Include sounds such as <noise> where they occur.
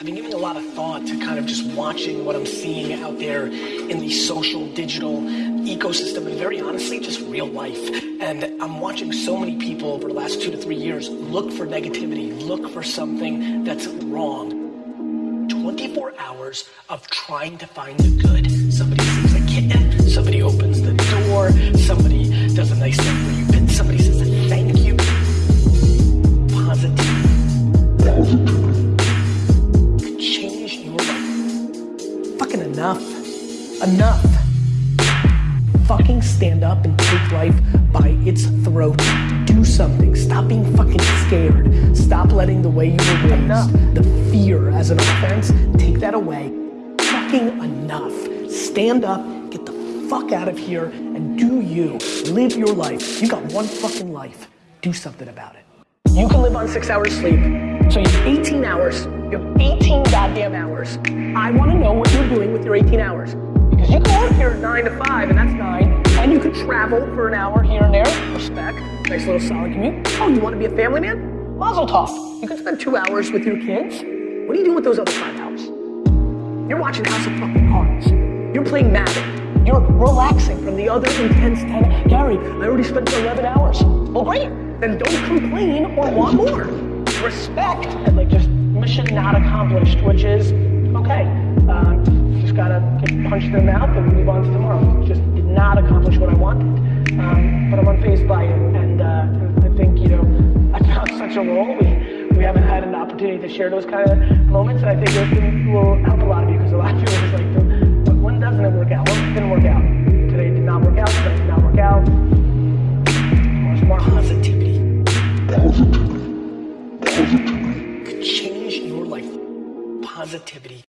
I've been giving a lot of thought to kind of just watching what I'm seeing out there in the social, digital ecosystem, and very honestly, just real life. And I'm watching so many people over the last two to three years look for negativity, look for something that's wrong. 24 hours of trying to find the good. Somebody Enough. Fucking stand up and take life by its throat. Do something. Stop being fucking scared. Stop letting the way you were raised, enough. the fear as an offense, take that away. Fucking enough. Stand up, get the fuck out of here, and do you. Live your life. You got one fucking life. Do something about it. You can live on six hours sleep. So you have 18 hours. You have 18 goddamn hours. I want to know what you're doing with your 18 hours. Can here 9 to 5, and that's 9. And you could travel for an hour here and there. Respect. Nice little solid commute. Oh, you want to be a family man? Mazel tov. You can spend two hours with your kids. What are you doing with those other five hours? You're watching House of fucking Cards. You're playing Madden. You're relaxing from the other intense 10. Gary, I already spent 11 hours. Well, great. Then don't complain or want more. Respect and like just mission not accomplished, which is okay. Um, just gotta get in the mouth and move on to tomorrow. Just did not accomplish what I wanted, um, but I'm unfazed by it, and uh, I think you know <laughs> I found such a role. We we haven't had an opportunity to share those kind of moments, and I think it will help a lot of you because a lot of people are just like, but when doesn't it work out? It didn't work out. Today did not work out. Today did not work out. More positivity. Positivity. Positivity. Could change your life. Positivity.